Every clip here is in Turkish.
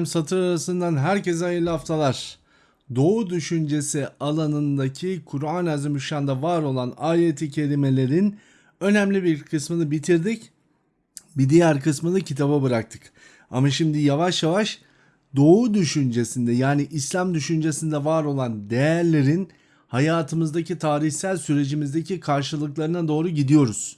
Efendim satır arasından herkese hayırlı haftalar. Doğu düşüncesi alanındaki Kur'an-ı Azimüşşan'da var olan ayeti kerimelerin önemli bir kısmını bitirdik. Bir diğer kısmını kitaba bıraktık. Ama şimdi yavaş yavaş Doğu düşüncesinde yani İslam düşüncesinde var olan değerlerin hayatımızdaki tarihsel sürecimizdeki karşılıklarına doğru gidiyoruz.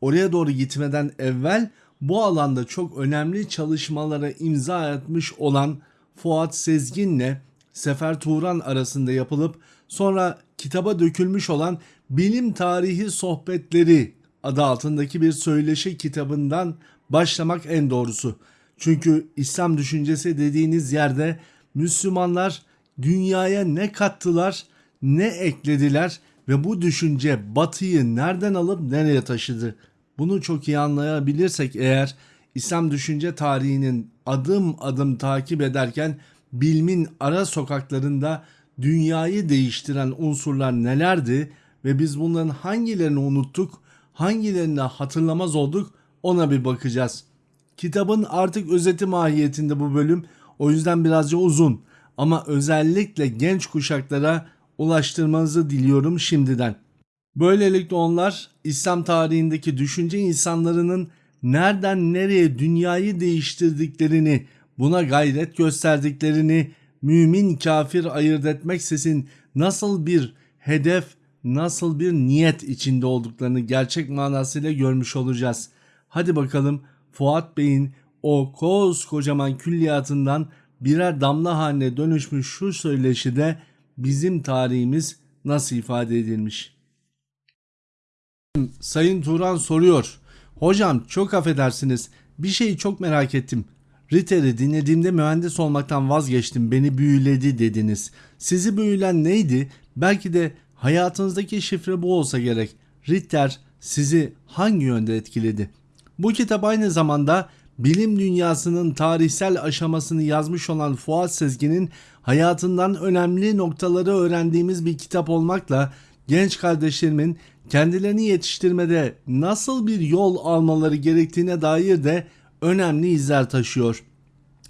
Oraya doğru gitmeden evvel bu alanda çok önemli çalışmalara imza atmış olan Fuat Sezgin'le Sefer Turan arasında yapılıp sonra kitaba dökülmüş olan Bilim Tarihi Sohbetleri adı altındaki bir söyleşi kitabından başlamak en doğrusu. Çünkü İslam düşüncesi dediğiniz yerde Müslümanlar dünyaya ne kattılar, ne eklediler ve bu düşünce batıyı nereden alıp nereye taşıdı? Bunu çok iyi anlayabilirsek eğer İslam düşünce tarihinin adım adım takip ederken bilmin ara sokaklarında dünyayı değiştiren unsurlar nelerdi ve biz bunların hangilerini unuttuk, hangilerini hatırlamaz olduk ona bir bakacağız. Kitabın artık özeti mahiyetinde bu bölüm o yüzden birazcık uzun ama özellikle genç kuşaklara ulaştırmanızı diliyorum şimdiden. Böylelikle onlar İslam tarihindeki düşünce insanlarının nereden nereye dünyayı değiştirdiklerini, buna gayret gösterdiklerini, mümin kafir ayırt etmeksizin nasıl bir hedef, nasıl bir niyet içinde olduklarını gerçek manasıyla görmüş olacağız. Hadi bakalım Fuat Bey'in o koskocaman külliyatından birer damla haline dönüşmüş şu söyleşide bizim tarihimiz nasıl ifade edilmiş? Sayın Turan soruyor. Hocam çok affedersiniz. Bir şeyi çok merak ettim. Ritter'i dinlediğimde mühendis olmaktan vazgeçtim. Beni büyüledi dediniz. Sizi büyülen neydi? Belki de hayatınızdaki şifre bu olsa gerek. Ritter sizi hangi yönde etkiledi? Bu kitap aynı zamanda bilim dünyasının tarihsel aşamasını yazmış olan Fuat Sezgin'in hayatından önemli noktaları öğrendiğimiz bir kitap olmakla genç kardeşlerimin kendilerini yetiştirmede nasıl bir yol almaları gerektiğine dair de önemli izler taşıyor.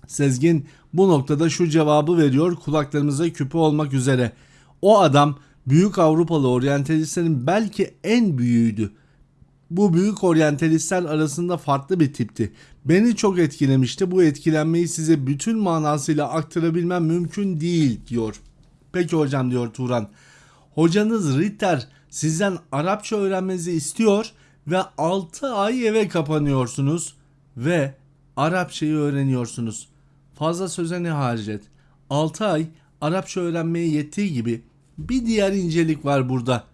Sezgin bu noktada şu cevabı veriyor kulaklarımıza küpe olmak üzere. O adam büyük Avrupalı oryantalistlerin belki en büyüğüydü. Bu büyük oryantalistler arasında farklı bir tipti. Beni çok etkilemişti. Bu etkilenmeyi size bütün manasıyla aktarabilmem mümkün değil diyor. Peki hocam diyor Turan. Hocanız Ritter sizden Arapça öğrenmenizi istiyor ve 6 ay eve kapanıyorsunuz ve Arapçayı öğreniyorsunuz. Fazla söze ne harcet. 6 ay Arapça öğrenmeye yettiği gibi bir diğer incelik var burada.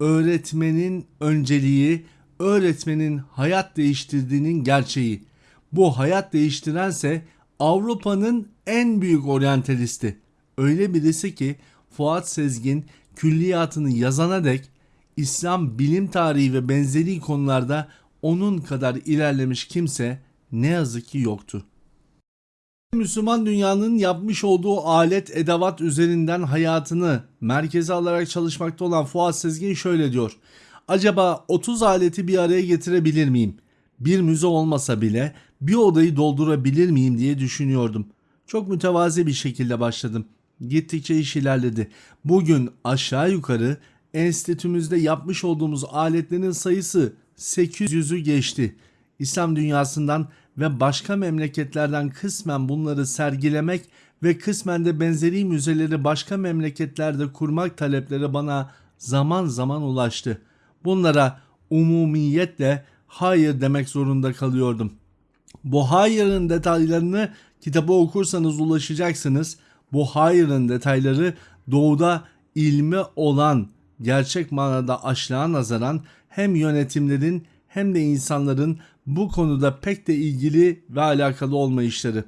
Öğretmenin önceliği, öğretmenin hayat değiştirdiğinin gerçeği. Bu hayat değiştirense Avrupa'nın en büyük oryantalisti. Öyle birisi ki Fuat Sezgin külliyatını yazana dek İslam bilim tarihi ve benzeri konularda onun kadar ilerlemiş kimse ne yazık ki yoktu. Müslüman dünyanın yapmış olduğu alet edevat üzerinden hayatını merkeze alarak çalışmakta olan Fuat Sezgin şöyle diyor. Acaba 30 aleti bir araya getirebilir miyim? Bir müze olmasa bile bir odayı doldurabilir miyim diye düşünüyordum. Çok mütevazi bir şekilde başladım. Gittikçe iş ilerledi. Bugün aşağı yukarı enstitümüzde yapmış olduğumuz aletlerin sayısı 800'ü geçti. İslam dünyasından ve başka memleketlerden kısmen bunları sergilemek ve kısmen de benzeri müzeleri başka memleketlerde kurmak talepleri bana zaman zaman ulaştı. Bunlara umumiyetle hayır demek zorunda kalıyordum. Bu hayırın detaylarını kitabı okursanız ulaşacaksınız. Bu hayırın detayları doğuda ilme olan gerçek manada açlığa nazaran hem yönetimlerin hem de insanların bu konuda pek de ilgili ve alakalı olmayışları.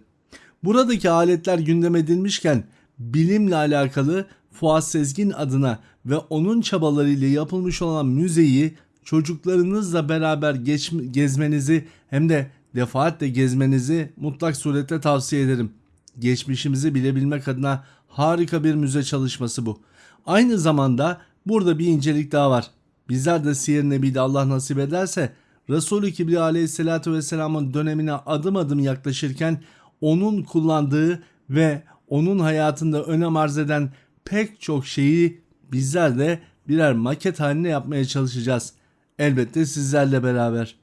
Buradaki aletler gündem edilmişken bilimle alakalı Fuat Sezgin adına ve onun çabalarıyla yapılmış olan müzeyi çocuklarınızla beraber geç, gezmenizi hem de defaatle gezmenizi mutlak surette tavsiye ederim. Geçmişimizi bilebilmek adına harika bir müze çalışması bu. Aynı zamanda burada bir incelik daha var. Bizler de Siyer Nebi'de Allah nasip ederse Resul-i Kibriya aleyhissalatü vesselamın dönemine adım adım yaklaşırken onun kullandığı ve onun hayatında önem arz eden pek çok şeyi bizler de birer maket haline yapmaya çalışacağız. Elbette sizlerle beraber.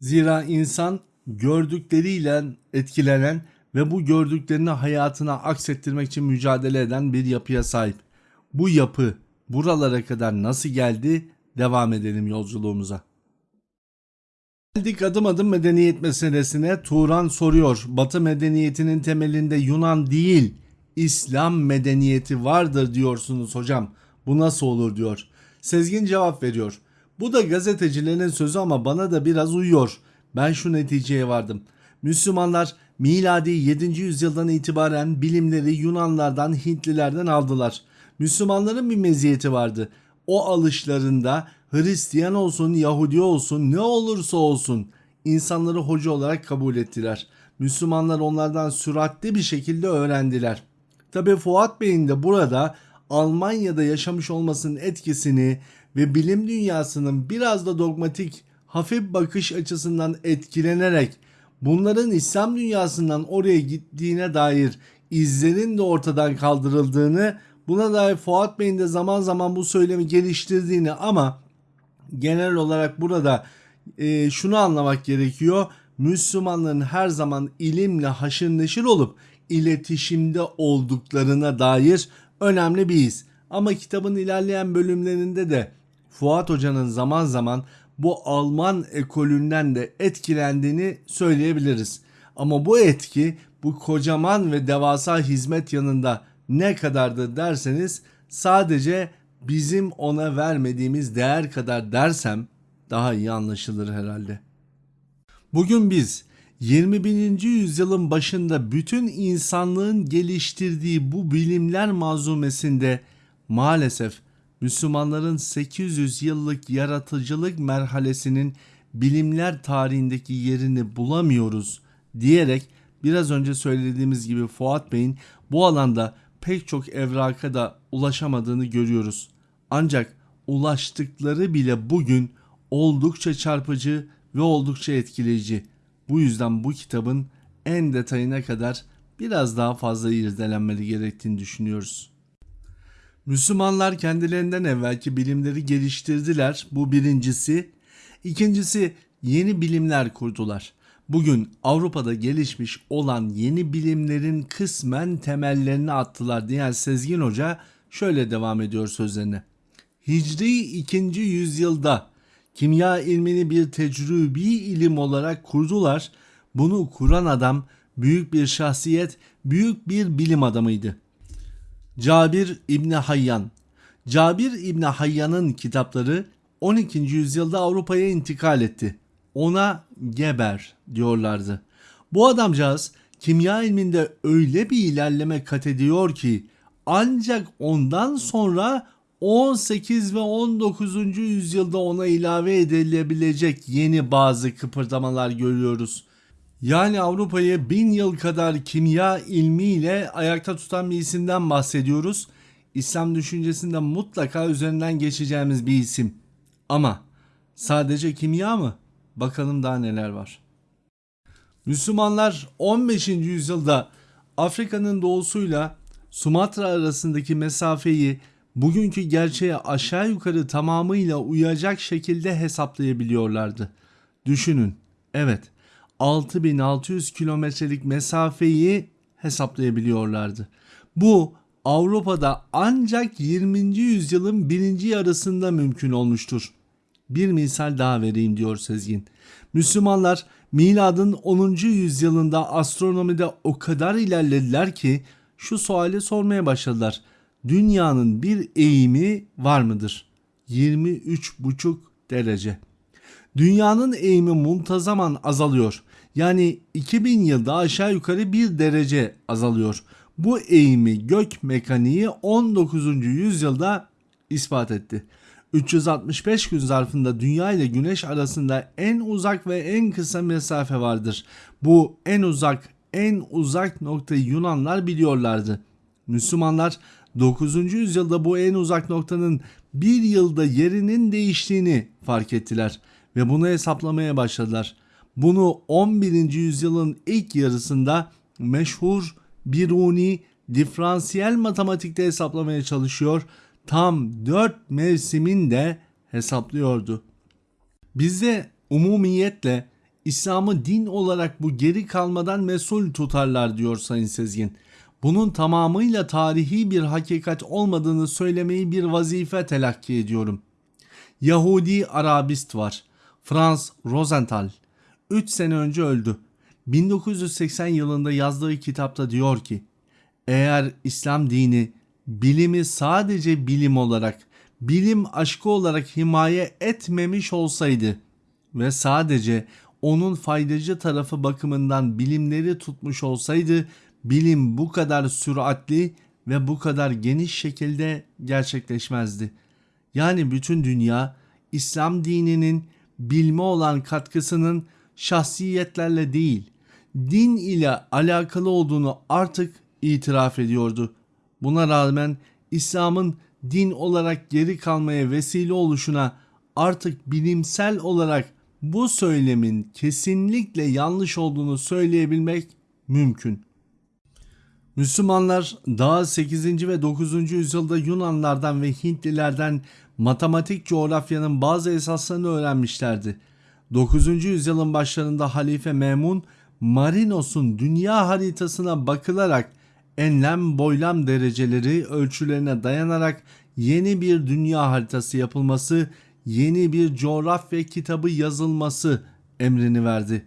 Zira insan gördükleriyle etkilenen ve bu gördüklerini hayatına aksettirmek için mücadele eden bir yapıya sahip. Bu yapı buralara kadar nasıl geldi? Devam edelim yolculuğumuza. Geldik adım adım medeniyet meselesine. Turan soruyor. Batı medeniyetinin temelinde Yunan değil, İslam medeniyeti vardır diyorsunuz hocam. Bu nasıl olur diyor. Sezgin cevap veriyor. Bu da gazetecilerin sözü ama bana da biraz uyuyor. Ben şu neticeye vardım. Müslümanlar miladi 7. yüzyıldan itibaren bilimleri Yunanlardan, Hintlilerden aldılar. Müslümanların bir meziyeti vardı. O alışlarında Hristiyan olsun, Yahudi olsun, ne olursa olsun insanları hoca olarak kabul ettiler. Müslümanlar onlardan süratli bir şekilde öğrendiler. Tabi Fuat Bey'in de burada Almanya'da yaşamış olmasının etkisini ve bilim dünyasının biraz da dogmatik hafif bakış açısından etkilenerek bunların İslam dünyasından oraya gittiğine dair izlerin de ortadan kaldırıldığını buna dair Fuat Bey'in de zaman zaman bu söylemi geliştirdiğini ama genel olarak burada e, şunu anlamak gerekiyor. Müslümanların her zaman ilimle haşır neşir olup iletişimde olduklarına dair önemli bir iz. Ama kitabın ilerleyen bölümlerinde de Fuat Hoca'nın zaman zaman bu Alman ekolünden de etkilendiğini söyleyebiliriz. Ama bu etki bu kocaman ve devasa hizmet yanında ne kadardır derseniz sadece bizim ona vermediğimiz değer kadar dersem daha iyi anlaşılır herhalde. Bugün biz 21. yüzyılın başında bütün insanlığın geliştirdiği bu bilimler manzumesinde maalesef Müslümanların 800 yıllık yaratıcılık merhalesinin bilimler tarihindeki yerini bulamıyoruz diyerek biraz önce söylediğimiz gibi Fuat Bey'in bu alanda pek çok evraka da ulaşamadığını görüyoruz. Ancak ulaştıkları bile bugün oldukça çarpıcı ve oldukça etkileyici. Bu yüzden bu kitabın en detayına kadar biraz daha fazla irdelenmeli gerektiğini düşünüyoruz. Müslümanlar kendilerinden evvelki bilimleri geliştirdiler. Bu birincisi. İkincisi yeni bilimler kurdular. Bugün Avrupa'da gelişmiş olan yeni bilimlerin kısmen temellerini attılar diyen Sezgin Hoca şöyle devam ediyor sözlerine. Hicri 2. yüzyılda kimya ilmini bir tecrübi ilim olarak kurdular. Bunu kuran adam büyük bir şahsiyet, büyük bir bilim adamıydı. Cabir İbni Hayyan Cabir İbni Hayyan'ın kitapları 12. yüzyılda Avrupa'ya intikal etti. Ona Geber diyorlardı. Bu adamcağız kimya ilminde öyle bir ilerleme kat ediyor ki ancak ondan sonra 18 ve 19. yüzyılda ona ilave edilebilecek yeni bazı kıpırdamalar görüyoruz. Yani Avrupa'yı bin yıl kadar kimya ilmiyle ayakta tutan bir isimden bahsediyoruz. İslam düşüncesinde mutlaka üzerinden geçeceğimiz bir isim. Ama sadece kimya mı? Bakalım daha neler var. Müslümanlar 15. yüzyılda Afrika'nın doğusuyla Sumatra arasındaki mesafeyi bugünkü gerçeğe aşağı yukarı tamamıyla uyacak şekilde hesaplayabiliyorlardı. Düşünün, evet 6600 kilometrelik mesafeyi hesaplayabiliyorlardı. Bu Avrupa'da ancak 20. yüzyılın birinci yarısında mümkün olmuştur. Bir misal daha vereyim diyor Sezgin. Müslümanlar miladın 10. yüzyılında astronomide o kadar ilerlediler ki şu suali sormaya başladılar. Dünyanın bir eğimi var mıdır? 23,5 derece. Dünyanın eğimi muntazaman azalıyor. Yani 2000 yılda aşağı yukarı bir derece azalıyor. Bu eğimi gök mekaniği 19. yüzyılda ispat etti. 365 gün zarfında Dünya ile Güneş arasında en uzak ve en kısa mesafe vardır. Bu en uzak en uzak noktayı Yunanlar biliyorlardı. Müslümanlar 9. yüzyılda bu en uzak noktanın bir yılda yerinin değiştiğini fark ettiler ve bunu hesaplamaya başladılar. Bunu 11. yüzyılın ilk yarısında meşhur Biruni diferansiyel matematikte hesaplamaya çalışıyor. Tam 4 mevsimin de hesaplıyordu. Bizde umumiyetle İslam'ı din olarak bu geri kalmadan mesul tutarlar diyor Sayın Sezgin. Bunun tamamıyla tarihi bir hakikat olmadığını söylemeyi bir vazife telakki ediyorum. Yahudi Arabist var. Franz Rosenthal. 3 sene önce öldü. 1980 yılında yazdığı kitapta diyor ki eğer İslam dini bilimi sadece bilim olarak, bilim aşkı olarak himaye etmemiş olsaydı ve sadece onun faydacı tarafı bakımından bilimleri tutmuş olsaydı bilim bu kadar süratli ve bu kadar geniş şekilde gerçekleşmezdi. Yani bütün dünya İslam dininin bilme olan katkısının şahsiyetlerle değil, din ile alakalı olduğunu artık itiraf ediyordu. Buna rağmen İslam'ın din olarak geri kalmaya vesile oluşuna artık bilimsel olarak bu söylemin kesinlikle yanlış olduğunu söyleyebilmek mümkün. Müslümanlar daha 8. ve 9. yüzyılda Yunanlardan ve Hintlilerden matematik coğrafyanın bazı esaslarını öğrenmişlerdi. 9. yüzyılın başlarında Halife Memun Marinos'un dünya haritasına bakılarak enlem boylam dereceleri ölçülerine dayanarak yeni bir dünya haritası yapılması, yeni bir coğrafya kitabı yazılması emrini verdi.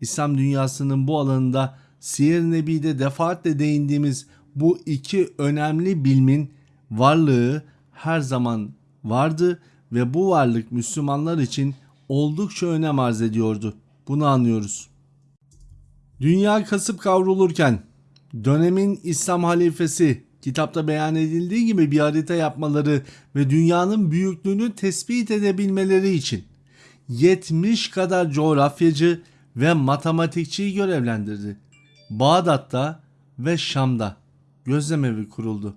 İslam dünyasının bu alanında Siyer-i Nebi'de defaatle değindiğimiz bu iki önemli bilmin varlığı her zaman vardı ve bu varlık Müslümanlar için oldukça önem arz ediyordu. Bunu anlıyoruz. Dünya kasıp kavrulurken dönemin İslam halifesi kitapta beyan edildiği gibi bir harita yapmaları ve dünyanın büyüklüğünü tespit edebilmeleri için 70 kadar coğrafyacı ve matematikçiyi görevlendirdi. Bağdat'ta ve Şam'da gözlemevi kuruldu.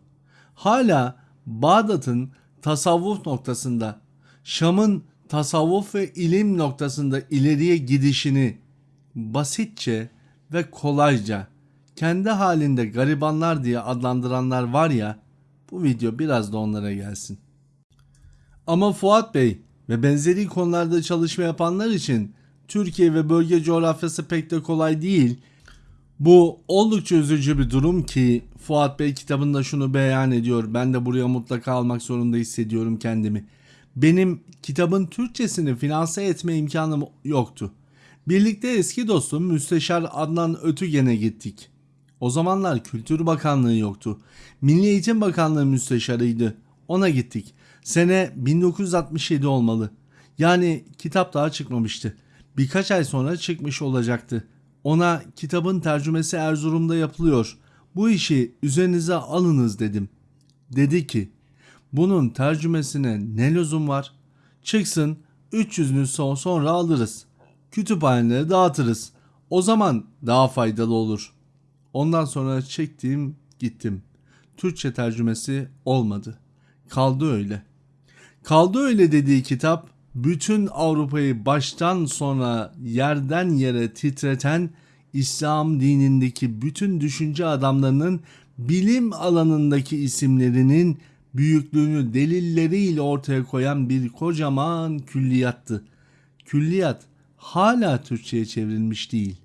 Hala Bağdat'ın tasavvuf noktasında, Şam'ın tasavvuf ve ilim noktasında ileriye gidişini basitçe ve kolayca kendi halinde garibanlar diye adlandıranlar var ya bu video biraz da onlara gelsin. Ama Fuat Bey ve benzeri konularda çalışma yapanlar için Türkiye ve bölge coğrafyası pek de kolay değil. Bu oldukça üzücü bir durum ki Fuat Bey kitabında şunu beyan ediyor. Ben de buraya mutlaka almak zorunda hissediyorum kendimi. Benim kitabın Türkçesini finanse etme imkanım yoktu. Birlikte eski dostum Müsteşar Adnan Ötügen'e gittik. O zamanlar Kültür Bakanlığı yoktu. Milli Eğitim Bakanlığı müsteşarıydı. Ona gittik. Sene 1967 olmalı. Yani kitap daha çıkmamıştı. Birkaç ay sonra çıkmış olacaktı. Ona kitabın tercümesi Erzurum'da yapılıyor. Bu işi üzerinize alınız dedim. Dedi ki bunun tercümesine ne lüzum var? Çıksın 300 nüsha sonra alırız. Kütüphanelere dağıtırız. O zaman daha faydalı olur. Ondan sonra çektim gittim. Türkçe tercümesi olmadı. Kaldı öyle. Kaldı öyle dediği kitap bütün Avrupa'yı baştan sona yerden yere titreten İslam dinindeki bütün düşünce adamlarının bilim alanındaki isimlerinin büyüklüğünü delilleriyle ortaya koyan bir kocaman külliyattı. Külliyat hala Türkçe'ye çevrilmiş değil.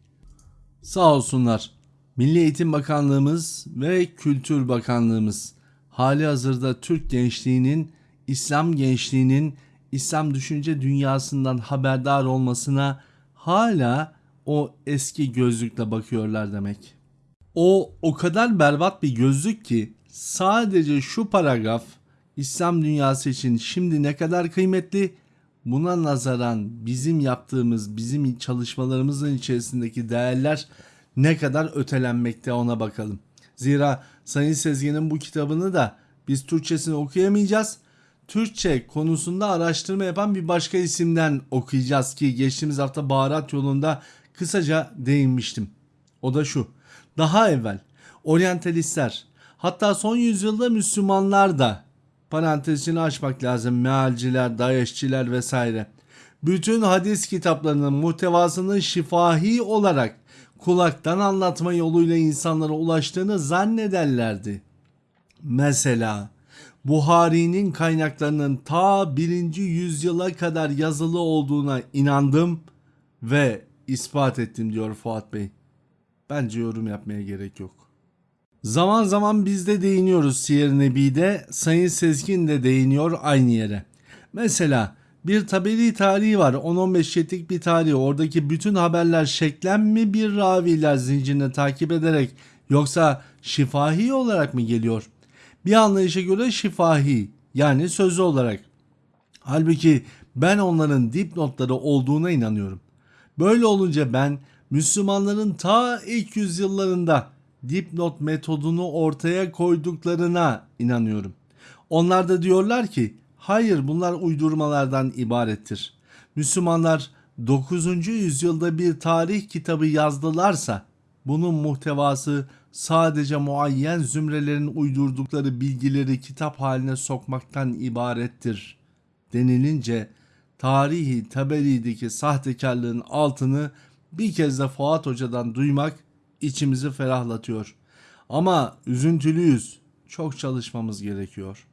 Sağ olsunlar. Milli Eğitim Bakanlığımız ve Kültür Bakanlığımız hali hazırda Türk gençliğinin, İslam gençliğinin İslam düşünce dünyasından haberdar olmasına hala o eski gözlükle bakıyorlar demek. O o kadar berbat bir gözlük ki sadece şu paragraf İslam dünyası için şimdi ne kadar kıymetli buna nazaran bizim yaptığımız bizim çalışmalarımızın içerisindeki değerler ne kadar ötelenmekte ona bakalım. Zira Sayın Sezgin'in bu kitabını da biz Türkçesini okuyamayacağız. Türkçe konusunda araştırma yapan bir başka isimden okuyacağız ki geçtiğimiz hafta baharat yolunda kısaca değinmiştim. O da şu. Daha evvel oryantalistler hatta son yüzyılda Müslümanlar da parantezini açmak lazım mealciler, dayeşçiler vesaire. Bütün hadis kitaplarının muhtevasının şifahi olarak kulaktan anlatma yoluyla insanlara ulaştığını zannederlerdi. Mesela Buhari'nin kaynaklarının ta 1. yüzyıla kadar yazılı olduğuna inandım ve ispat ettim diyor Fuat Bey. Bence yorum yapmaya gerek yok. Zaman zaman biz de değiniyoruz Siyer Nebi'de, Sayın Sezgin de değiniyor aynı yere. Mesela bir tabeli tarihi var 10-15 şetlik bir tarih oradaki bütün haberler şeklen mi bir raviler zincirine takip ederek yoksa şifahi olarak mı geliyor? Bir anlayışa göre şifahi yani sözlü olarak. Halbuki ben onların dipnotları olduğuna inanıyorum. Böyle olunca ben Müslümanların ta ilk yüzyıllarında dipnot metodunu ortaya koyduklarına inanıyorum. Onlar da diyorlar ki hayır bunlar uydurmalardan ibarettir. Müslümanlar 9. yüzyılda bir tarih kitabı yazdılarsa bunun muhtevası sadece muayyen zümrelerin uydurdukları bilgileri kitap haline sokmaktan ibarettir denilince tarihi Taberi'deki sahtekarlığın altını bir kez de Fuat Hoca'dan duymak içimizi ferahlatıyor. Ama üzüntülüyüz. Çok çalışmamız gerekiyor.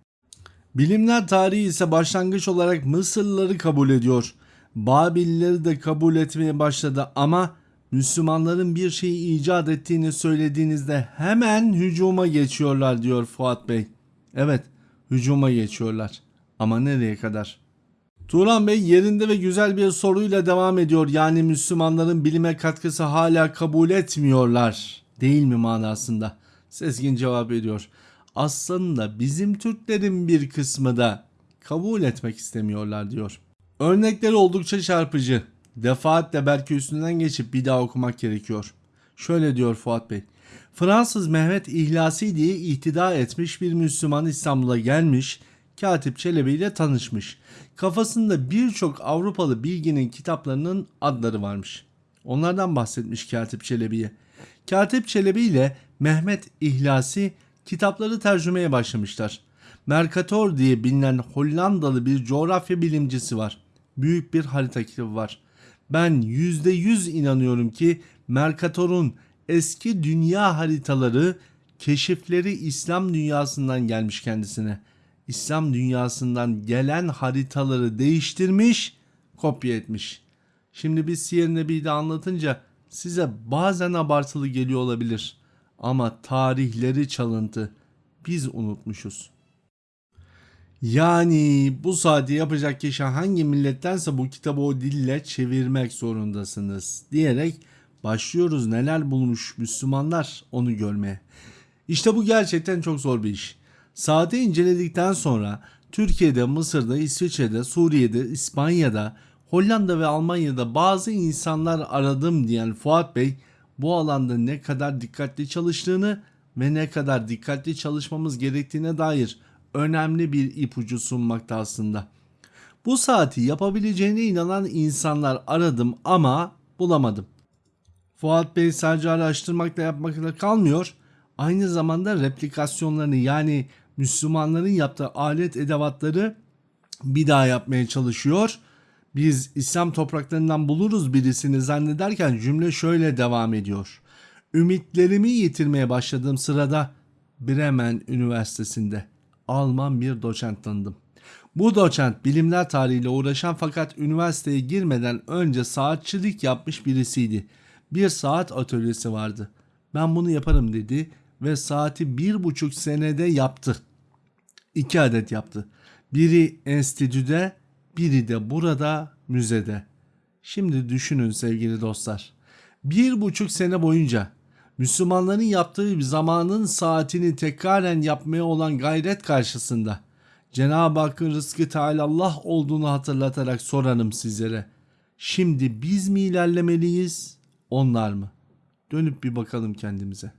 Bilimler tarihi ise başlangıç olarak Mısırlıları kabul ediyor. Babillileri de kabul etmeye başladı ama Müslümanların bir şeyi icat ettiğini söylediğinizde hemen hücuma geçiyorlar diyor Fuat Bey. Evet, hücuma geçiyorlar. Ama nereye kadar? Turan Bey yerinde ve güzel bir soruyla devam ediyor. Yani Müslümanların bilime katkısı hala kabul etmiyorlar. Değil mi manasında? Sezgin cevap ediyor. Aslında bizim Türklerin bir kısmı da kabul etmek istemiyorlar diyor. Örnekleri oldukça çarpıcı. Defaatle belki üstünden geçip bir daha okumak gerekiyor. Şöyle diyor Fuat Bey. Fransız Mehmet İhlasi diye ihtida etmiş bir Müslüman İstanbul'a gelmiş, Katip Çelebi ile tanışmış. Kafasında birçok Avrupalı bilginin kitaplarının adları varmış. Onlardan bahsetmiş Katip Çelebi'ye. Katip Çelebi ile Mehmet İhlasi kitapları tercümeye başlamışlar. Mercator diye bilinen Hollandalı bir coğrafya bilimcisi var. Büyük bir harita kitabı var. Ben %100 inanıyorum ki Mercator'un eski dünya haritaları keşifleri İslam dünyasından gelmiş kendisine. İslam dünyasından gelen haritaları değiştirmiş, kopya etmiş. Şimdi biz Siyer Nebi'yi anlatınca size bazen abartılı geliyor olabilir. Ama tarihleri çalıntı. Biz unutmuşuz. Yani bu saati yapacak kişi hangi millettense bu kitabı o dille çevirmek zorundasınız diyerek başlıyoruz neler bulmuş Müslümanlar onu görmeye. İşte bu gerçekten çok zor bir iş. Saati inceledikten sonra Türkiye'de, Mısır'da, İsviçre'de, Suriye'de, İspanya'da, Hollanda ve Almanya'da bazı insanlar aradım diyen Fuat Bey bu alanda ne kadar dikkatli çalıştığını ve ne kadar dikkatli çalışmamız gerektiğine dair önemli bir ipucu sunmakta aslında. Bu saati yapabileceğine inanan insanlar aradım ama bulamadım. Fuat Bey sadece araştırmakla yapmakla kalmıyor. Aynı zamanda replikasyonlarını yani Müslümanların yaptığı alet edevatları bir daha yapmaya çalışıyor. Biz İslam topraklarından buluruz birisini zannederken cümle şöyle devam ediyor. Ümitlerimi yitirmeye başladığım sırada Bremen Üniversitesi'nde Alman bir doçent tanıdım. Bu doçent bilimler tarihiyle uğraşan fakat üniversiteye girmeden önce saatçilik yapmış birisiydi. Bir saat atölyesi vardı. Ben bunu yaparım dedi ve saati bir buçuk senede yaptı. İki adet yaptı. Biri enstitüde, biri de burada müzede. Şimdi düşünün sevgili dostlar. Bir buçuk sene boyunca Müslümanların yaptığı zamanın saatini tekraren yapmaya olan gayret karşısında Cenab-ı Hakk'ın rızkı Teala Allah olduğunu hatırlatarak sorarım sizlere. Şimdi biz mi ilerlemeliyiz, onlar mı? Dönüp bir bakalım kendimize.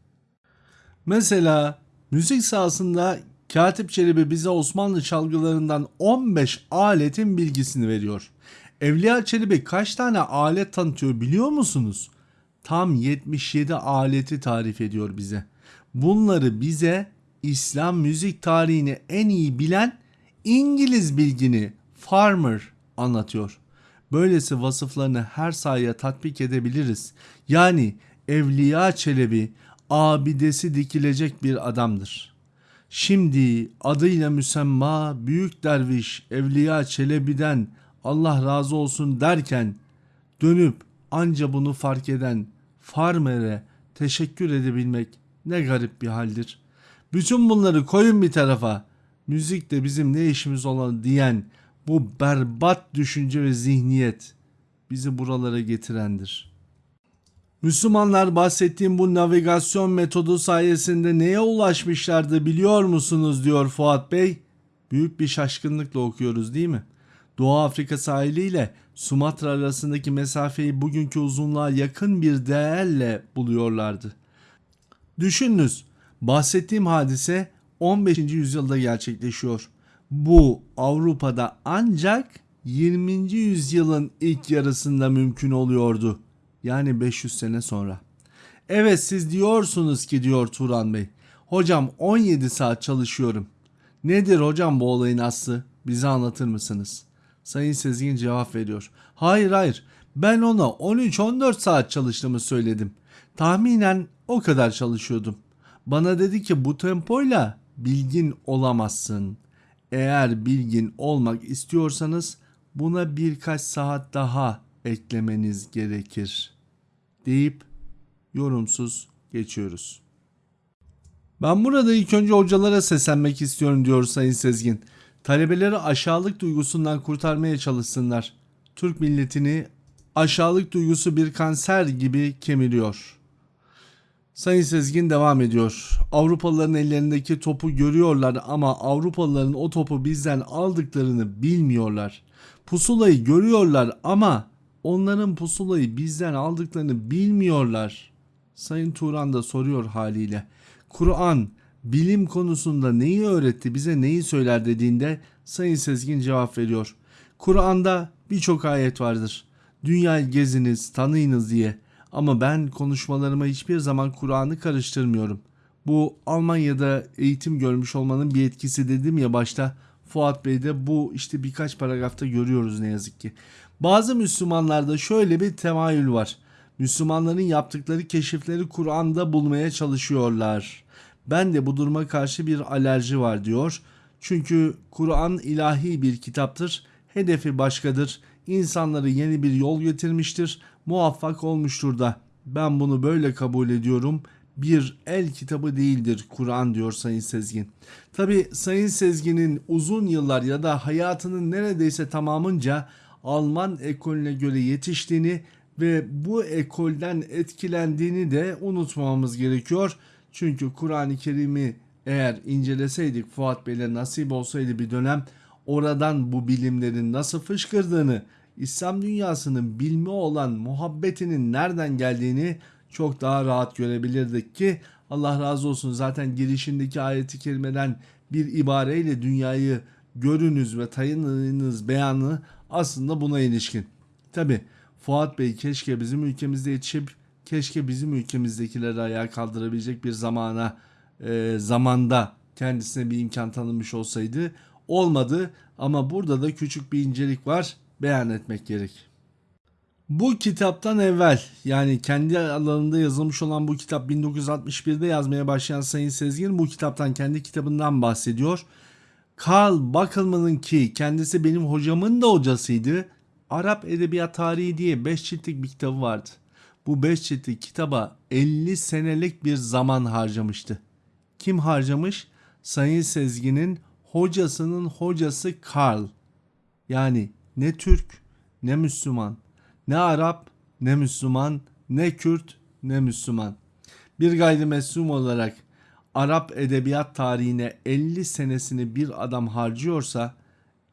Mesela müzik sahasında Katip Çelebi bize Osmanlı çalgılarından 15 aletin bilgisini veriyor. Evliya Çelebi kaç tane alet tanıtıyor biliyor musunuz? Tam 77 aleti tarif ediyor bize. Bunları bize İslam müzik tarihini en iyi bilen İngiliz bilgini Farmer anlatıyor. Böylesi vasıflarını her sahaya tatbik edebiliriz. Yani Evliya Çelebi abidesi dikilecek bir adamdır. Şimdi adıyla müsemma büyük derviş Evliya Çelebi'den Allah razı olsun derken dönüp anca bunu fark eden farmere teşekkür edebilmek ne garip bir haldir. Bütün bunları koyun bir tarafa. Müzik de bizim ne işimiz olan diyen bu berbat düşünce ve zihniyet bizi buralara getirendir. Müslümanlar bahsettiğim bu navigasyon metodu sayesinde neye ulaşmışlardı biliyor musunuz diyor Fuat Bey. Büyük bir şaşkınlıkla okuyoruz değil mi? Doğu Afrika sahiliyle Sumatra arasındaki mesafeyi bugünkü uzunluğa yakın bir değerle buluyorlardı. Düşününüz, bahsettiğim hadise 15. yüzyılda gerçekleşiyor. Bu Avrupa'da ancak 20. yüzyılın ilk yarısında mümkün oluyordu. Yani 500 sene sonra. Evet siz diyorsunuz ki diyor Turan Bey. Hocam 17 saat çalışıyorum. Nedir hocam bu olayın aslı? Bize anlatır mısınız? Sayın Sezgin cevap veriyor. Hayır hayır ben ona 13-14 saat çalıştığımı söyledim. Tahminen o kadar çalışıyordum. Bana dedi ki bu tempoyla bilgin olamazsın. Eğer bilgin olmak istiyorsanız buna birkaç saat daha eklemeniz gerekir deyip yorumsuz geçiyoruz. Ben burada ilk önce hocalara seslenmek istiyorum diyor Sayın Sezgin. Talebeleri aşağılık duygusundan kurtarmaya çalışsınlar. Türk milletini aşağılık duygusu bir kanser gibi kemiriyor. Sayın Sezgin devam ediyor. Avrupalıların ellerindeki topu görüyorlar ama Avrupalıların o topu bizden aldıklarını bilmiyorlar. Pusulayı görüyorlar ama onların pusulayı bizden aldıklarını bilmiyorlar. Sayın Turan da soruyor haliyle. Kur'an bilim konusunda neyi öğretti bize neyi söyler dediğinde Sayın Sezgin cevap veriyor. Kur'an'da birçok ayet vardır. Dünyayı geziniz, tanıyınız diye. Ama ben konuşmalarıma hiçbir zaman Kur'an'ı karıştırmıyorum. Bu Almanya'da eğitim görmüş olmanın bir etkisi dedim ya başta. Fuat Bey'de bu işte birkaç paragrafta görüyoruz ne yazık ki. Bazı Müslümanlarda şöyle bir temayül var. Müslümanların yaptıkları keşifleri Kur'an'da bulmaya çalışıyorlar. Ben de bu duruma karşı bir alerji var diyor. Çünkü Kur'an ilahi bir kitaptır. Hedefi başkadır. İnsanları yeni bir yol getirmiştir. Muvaffak olmuştur da. Ben bunu böyle kabul ediyorum. Bir el kitabı değildir Kur'an diyor Sayın Sezgin. Tabi Sayın Sezgin'in uzun yıllar ya da hayatının neredeyse tamamınca Alman ekolüne göre yetiştiğini ve bu ekolden etkilendiğini de unutmamamız gerekiyor. Çünkü Kur'an-ı Kerim'i eğer inceleseydik Fuat Bey'le nasip olsaydı bir dönem oradan bu bilimlerin nasıl fışkırdığını, İslam dünyasının bilme olan muhabbetinin nereden geldiğini çok daha rahat görebilirdik ki Allah razı olsun zaten girişindeki ayeti kerimeden bir ibareyle dünyayı görünüz ve tayınınız beyanı aslında buna ilişkin. Tabi Fuat Bey keşke bizim ülkemizde yetişip keşke bizim ülkemizdekileri ayağa kaldırabilecek bir zamana e, zamanda kendisine bir imkan tanınmış olsaydı olmadı ama burada da küçük bir incelik var beyan etmek gerek. Bu kitaptan evvel yani kendi alanında yazılmış olan bu kitap 1961'de yazmaya başlayan Sayın Sezgin bu kitaptan kendi kitabından bahsediyor. Karl Backelmann'ın ki kendisi benim hocamın da hocasıydı. Arap Edebiyat Tarihi diye 5 ciltlik bir kitabı vardı. Bu 5 ciltlik kitaba 50 senelik bir zaman harcamıştı. Kim harcamış? Sayın Sezgin'in hocasının hocası Karl. Yani ne Türk ne Müslüman, ne Arap ne Müslüman, ne Kürt ne Müslüman. Bir gayrimüslim olarak Arap edebiyat tarihine 50 senesini bir adam harcıyorsa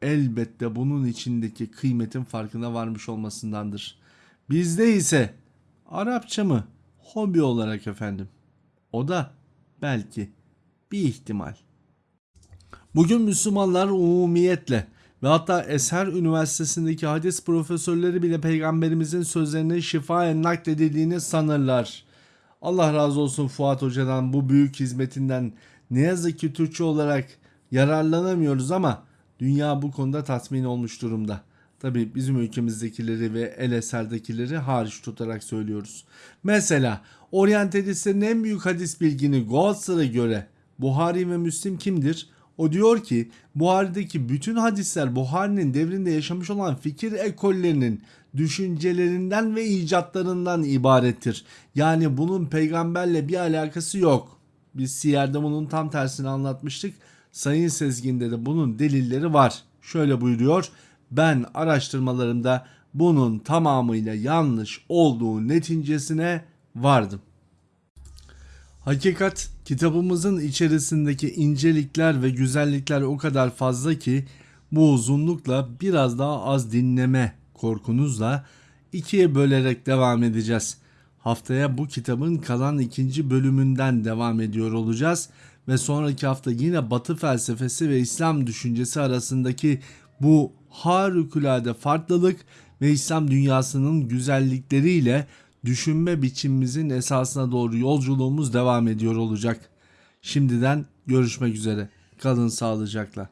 elbette bunun içindeki kıymetin farkına varmış olmasındandır. Bizde ise Arapça mı? Hobi olarak efendim. O da belki bir ihtimal. Bugün Müslümanlar umumiyetle ve hatta Eser Üniversitesi'ndeki hadis profesörleri bile peygamberimizin sözlerini şifaen nakledildiğini sanırlar. Allah razı olsun Fuat Hoca'dan bu büyük hizmetinden ne yazık ki Türkçe olarak yararlanamıyoruz ama dünya bu konuda tatmin olmuş durumda. Tabi bizim ülkemizdekileri ve el eserdekileri hariç tutarak söylüyoruz. Mesela oryantalistlerin en büyük hadis bilgini Goatsar'a göre Buhari ve Müslim kimdir? O diyor ki Buhari'deki bütün hadisler Buhari'nin devrinde yaşamış olan fikir ekollerinin düşüncelerinden ve icatlarından ibarettir. Yani bunun peygamberle bir alakası yok. Biz Siyer'de bunun tam tersini anlatmıştık. Sayın Sezgin'de de bunun delilleri var. Şöyle buyuruyor. Ben araştırmalarımda bunun tamamıyla yanlış olduğu neticesine vardım. Hakikat kitabımızın içerisindeki incelikler ve güzellikler o kadar fazla ki bu uzunlukla biraz daha az dinleme korkunuzla ikiye bölerek devam edeceğiz. Haftaya bu kitabın kalan ikinci bölümünden devam ediyor olacağız ve sonraki hafta yine Batı felsefesi ve İslam düşüncesi arasındaki bu harikulade farklılık ve İslam dünyasının güzellikleriyle düşünme biçimimizin esasına doğru yolculuğumuz devam ediyor olacak. Şimdiden görüşmek üzere. Kalın sağlıcakla.